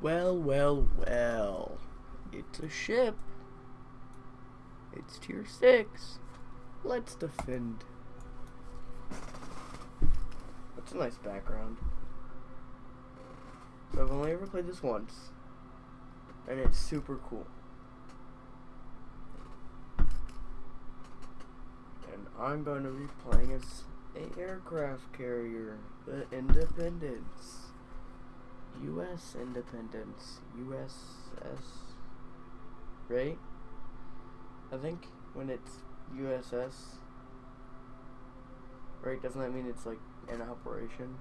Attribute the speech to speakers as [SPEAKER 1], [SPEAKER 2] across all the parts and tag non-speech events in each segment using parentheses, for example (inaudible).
[SPEAKER 1] Well, well, well. It's a ship. It's tier 6. Let's defend. That's a nice background. So I've only ever played this once. And it's super cool. And I'm going to be playing as a aircraft carrier, the Independence. U.S. Independence. USS. Right? I think when it's USS. Right? Doesn't that mean it's like in operation?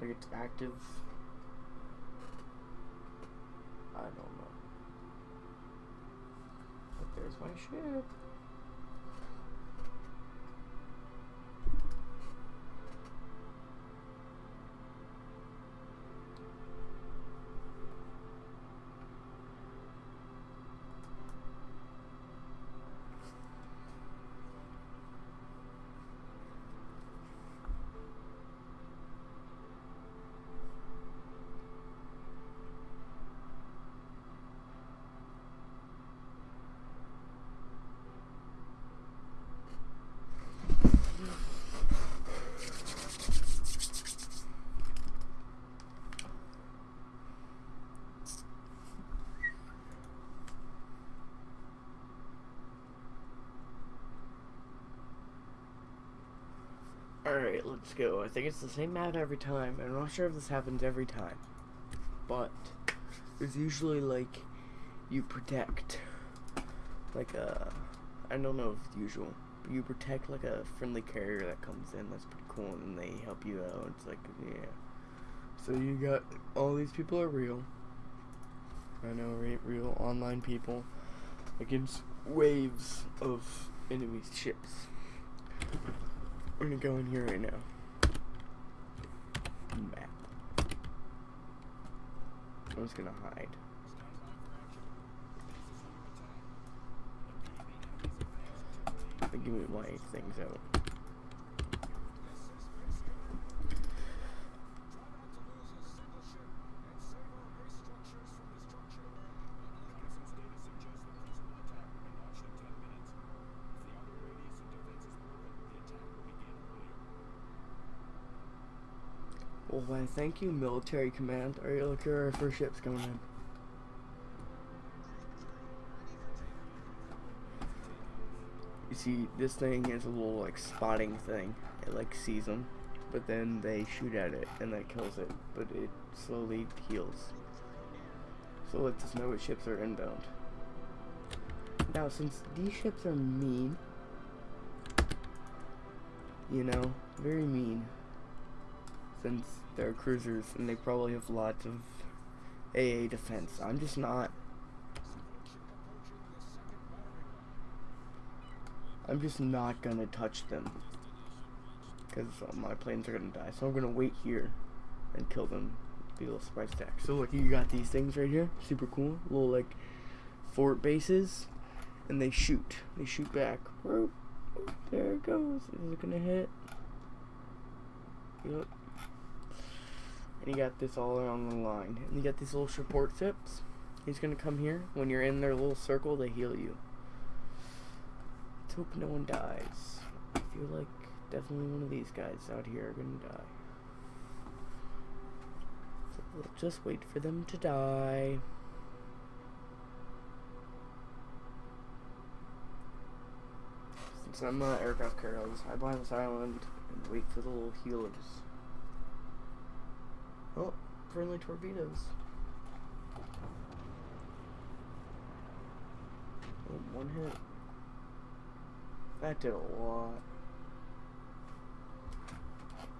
[SPEAKER 1] Like it's active? I don't know. But there's my ship. Alright, let's go. I think it's the same map every time. I'm not sure if this happens every time. But there's usually like you protect like a I don't know if it's usual. But you protect like a friendly carrier that comes in. That's pretty cool and they help you out. It's like yeah. So you got all these people are real. I know right real online people against waves of enemy ships. We're gonna go in here right now. Map. I'm just gonna hide. Give me my things out. Why, thank you, military command. Alright, look here, our first ship's coming in. You see, this thing is a little, like, spotting thing. It, like, sees them, but then they shoot at it, and that kills it. But it slowly heals. So lets us know what ships are inbound. Now, since these ships are mean, you know, very mean, since they're cruisers and they probably have lots of AA defense. I'm just not. I'm just not gonna touch them because uh, my planes are gonna die. So I'm gonna wait here and kill them. Be a little spice stack. So look, you got these things right here, super cool, little like fort bases, and they shoot. They shoot back. There it goes. Is it gonna hit? Yep. You got this all along the line. And you got these little support tips. He's gonna come here. When you're in their little circle, they heal you. Let's hope no one dies. I feel like definitely one of these guys out here are gonna die. So we'll just wait for them to die. Since I'm not aircraft carrier, I'll just hide behind this island and wait for the little healers. Oh, friendly torpedoes. Oh, one hit. That did a lot.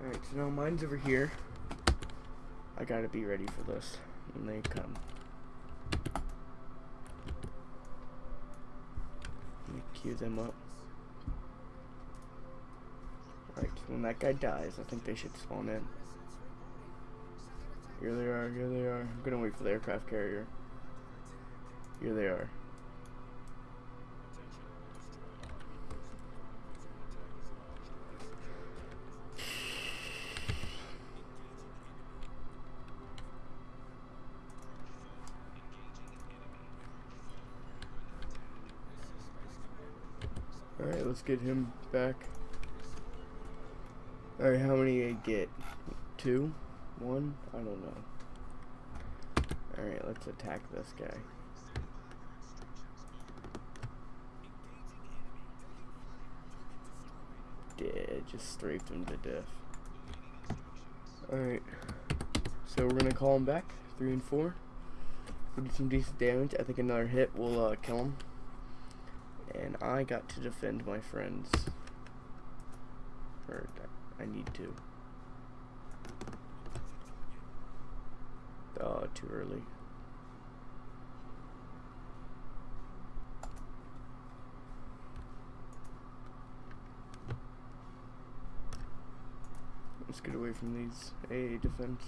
[SPEAKER 1] Alright, so now mine's over here. I gotta be ready for this when they come. Let me queue them up. Alright, so when that guy dies, I think they should spawn in. Here they are. Here they are. I'm gonna wait for the aircraft carrier. Here they are. Alright, let's get him back. Alright, how many I get? Two? One? I don't know. Alright, let's attack this guy. Dead, just strafed him to death. Alright, so we're gonna call him back. Three and four. We did some decent damage. I think another hit will uh, kill him. And I got to defend my friends. Or I need to. Too early. Let's get away from these AA defense.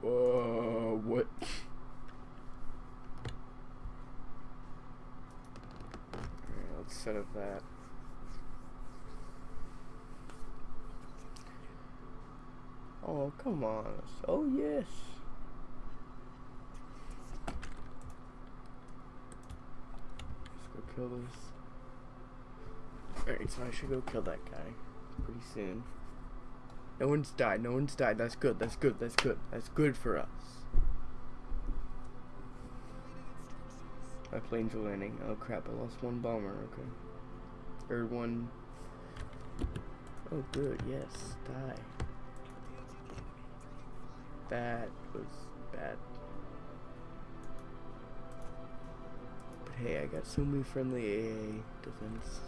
[SPEAKER 1] Whoa, what? Set up that. Oh, come on. Oh, yes. Let's go kill this. Alright, so I should go kill that guy pretty soon. No one's died. No one's died. That's good. That's good. That's good. That's good for us. My planes are landing. Oh crap, I lost one bomber. Okay. Or one. Oh good, yes. Die. That was bad. But hey, I got so many friendly AA defense.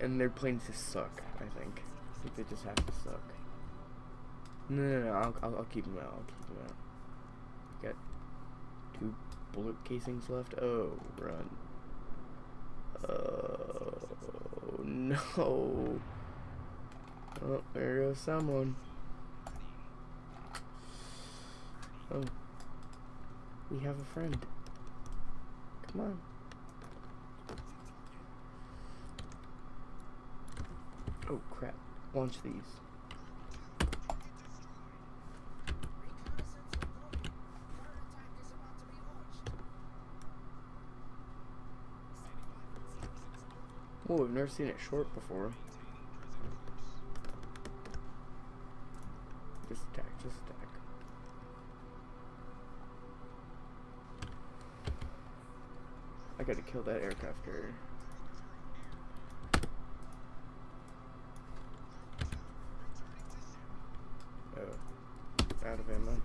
[SPEAKER 1] And their planes just suck, I think. I think they just have to suck. No, no, no, I'll, I'll, I'll keep them out. I'll keep them out. Got two bullet casings left. Oh, run. Oh, no. Oh, there goes someone. Oh. We have a friend. Come on. Oh crap. Launch these. Whoa, I've never seen it short before. Just attack, just attack. I gotta kill that aircraft carrier. Oh, out of ammo.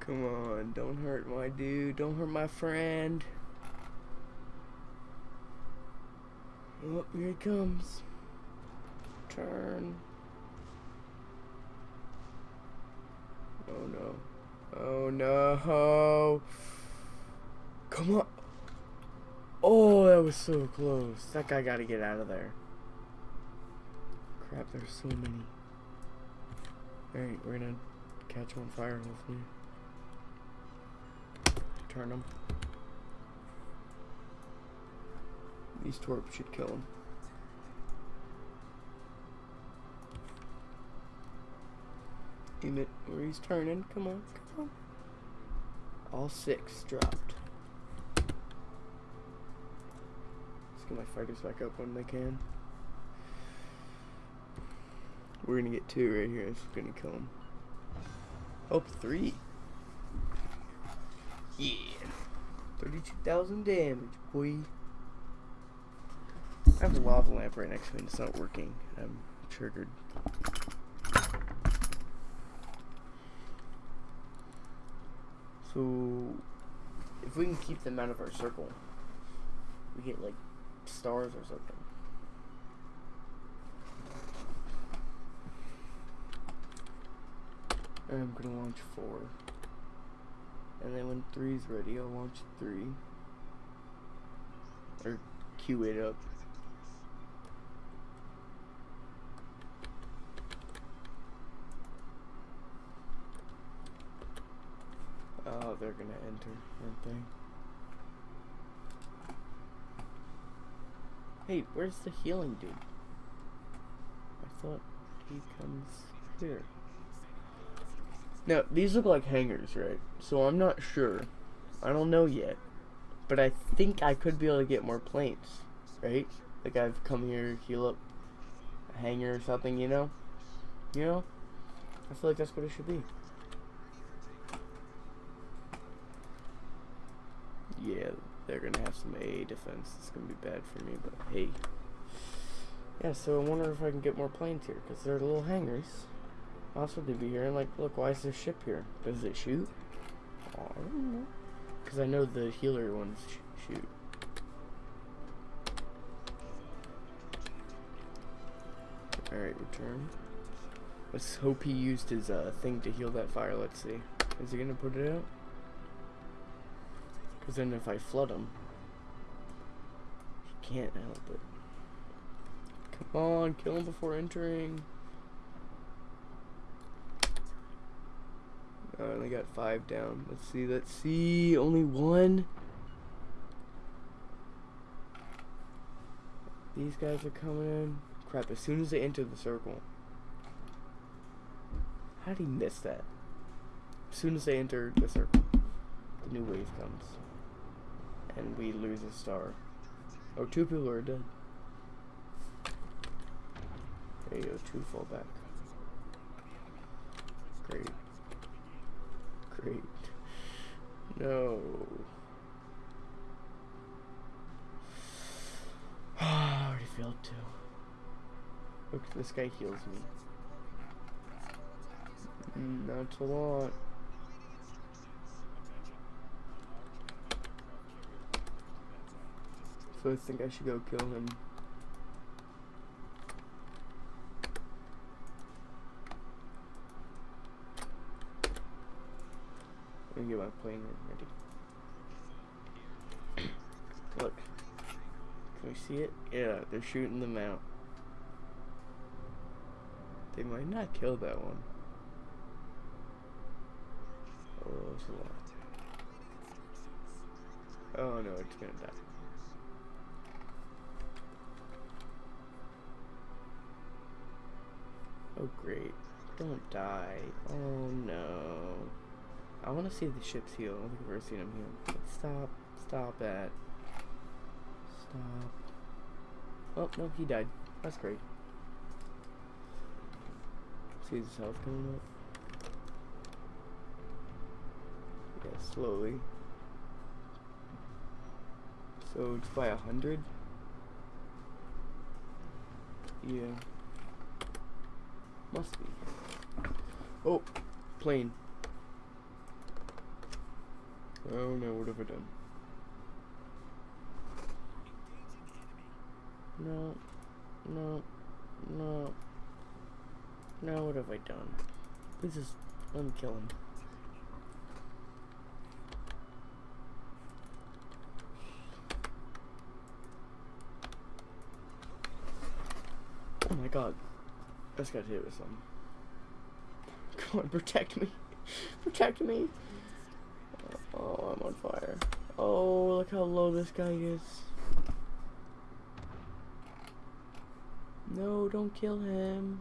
[SPEAKER 1] Come on, don't hurt my dude, don't hurt my friend. Oh, here he comes. Turn. Oh no. Oh no. Come on. Oh, that was so close. That guy got to get out of there. Crap, there's so many. Alright, we're gonna catch on fire, hopefully. Turn him. These torps should kill him. It where he's turning. Come on, come on. All six dropped. Let's get my fighters back up when they can. We're gonna get two right here. It's gonna kill him. Oh, three. Yeah. 32,000 damage, boy. I have a lava lamp right next to me and it's not working. I'm triggered. If we can keep them out of our circle, we get like stars or something. And I'm gonna launch four. And then when three's ready, I'll launch three. Or queue it up. They're gonna enter, aren't they? Hey, where's the healing dude? I thought he comes here. Now, these look like hangars, right? So I'm not sure. I don't know yet. But I think I could be able to get more planes, right? Like I've come here, heal up a hangar or something, you know? You know? I feel like that's what it should be. Yeah, they're gonna have some A defense. It's gonna be bad for me, but hey. Yeah, so I wonder if I can get more planes here, because they're little hangars. Also to be here, and like, look, why is there ship here? Does it shoot? Oh, I don't know. Because I know the healer ones sh shoot. Alright, return. Let's hope he used his uh, thing to heal that fire. Let's see. Is he going to put it out? Because then if I flood him, can't help it. Come on, kill him before entering. I only got five down. Let's see, let's see. Only one. These guys are coming in. Crap, as soon as they enter the circle. How did he miss that? As soon as they enter the circle, the new wave comes. And we lose a star. Oh, two people are dead. There you go, two fall back. Great. Great. No. (sighs) I already failed too. Look, this guy heals me. Mm, not a lot. So I think I should go kill him. Let me get my plane ready. (coughs) Look. Can we see it? Yeah, they're shooting them out. They might not kill that one. Oh, it's a lot. Oh no, it's gonna die. Oh great. Don't die. Oh no. I want to see the ships heal. I don't think I've ever seen them heal. Stop. Stop it. Stop. Oh, no, he died. That's great. See his health coming up? Yeah, slowly. So it's by a hundred? Yeah. Must be. Oh, plane. Oh no, what have I done? No, no, no. No, what have I done? Let me kill him. Oh my god. Just got hit with something. (laughs) Come on, protect me. (laughs) protect me. Oh, oh, I'm on fire. Oh, look how low this guy is. No, don't kill him.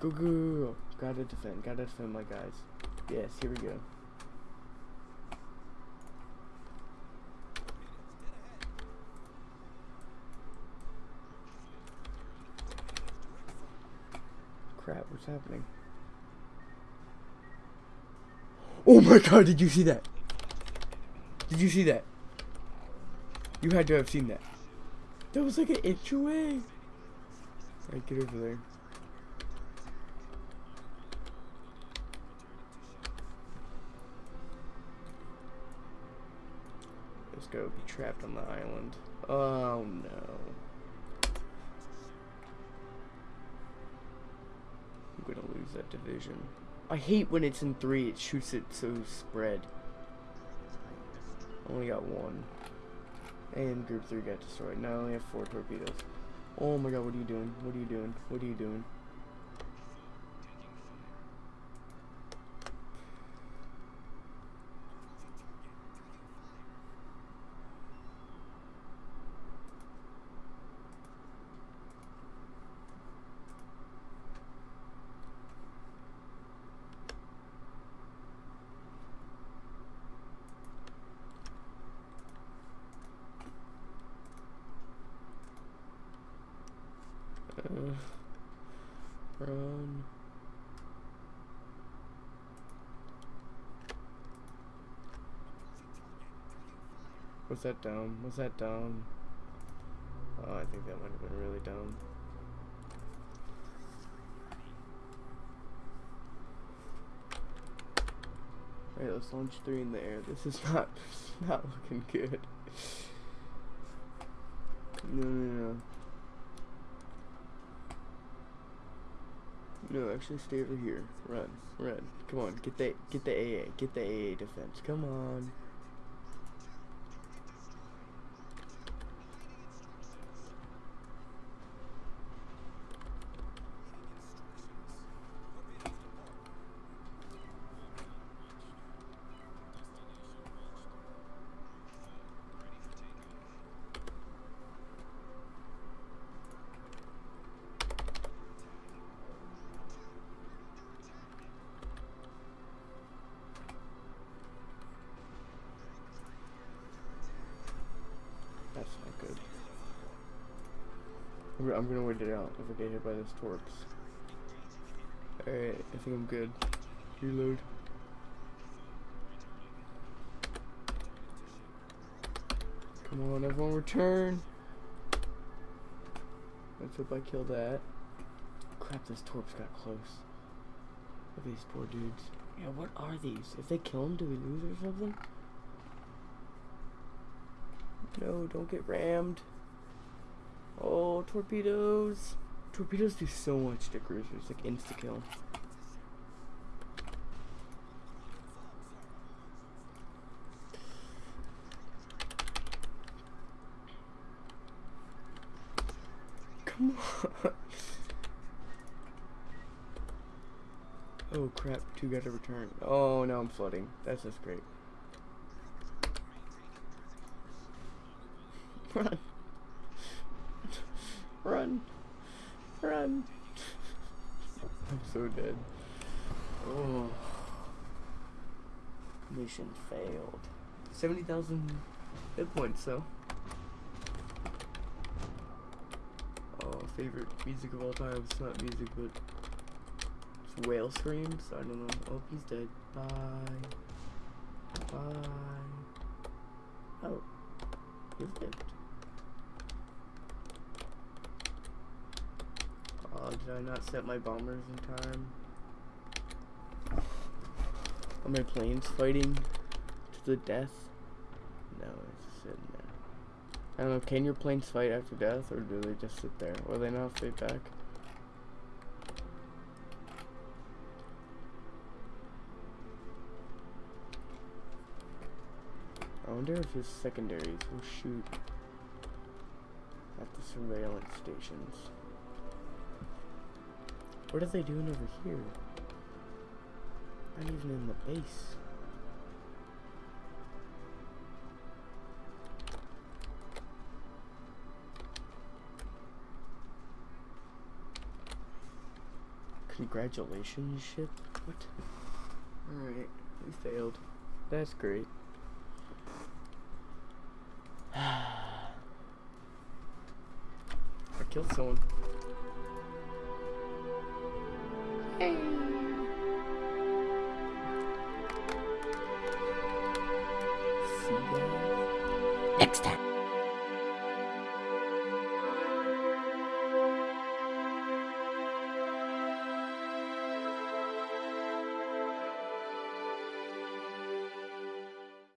[SPEAKER 1] Go, go, go, go. Gotta defend, gotta defend my guys. Yes, here we go. Crap, what's happening? Oh my god, did you see that? Did you see that? You had to have seen that. That was like an inch away. Alright, get over there. Let's go be trapped on the island. Oh no. I'm gonna lose that division. I hate when it's in three, it shoots it so spread. Only got one. And group three got destroyed. Now I only have four torpedoes. Oh my god, what are you doing? What are you doing? What are you doing? Run. Was that dumb? Was that dumb? Oh, I think that might have been really dumb. Alright, let's launch three in the air. This is (laughs) not, not looking good. No, no, no. No, actually stay over here. Run, run. Come on, get the get the AA, get the AA defense. Come on. That's not good. I'm gonna- wait it out if I get hit by this torps. Alright, I think I'm good. Reload. Come on, everyone return! Let's hope I kill that. Crap, this torps got close. Look at these poor dudes. Yeah, what are these? If they kill them, do we lose or something? No, don't get rammed. Oh, torpedoes. Torpedoes do so much to cruisers, like insta kill. Come on. (laughs) Oh crap, two got to return. Oh, now I'm flooding. That's just great. Run. (laughs) (laughs) I'm so dead. Oh. Mission failed. 70,000 hit points, though. Oh, favorite music of all time. It's not music, but it's whale screams. I don't know. Oh, he's dead. Bye. Bye. Oh. He's dead. Did I not set my bombers in time? Are my planes fighting to the death? No, it's just sitting there. I don't know, can your planes fight after death, or do they just sit there? Or they not fight back? I wonder if his secondaries will shoot at the surveillance stations. What are they doing over here? Not even in the base. Congratulations, ship. What? Alright, we failed. That's great. (sighs) I killed someone. Hey. See guys?
[SPEAKER 2] Next time.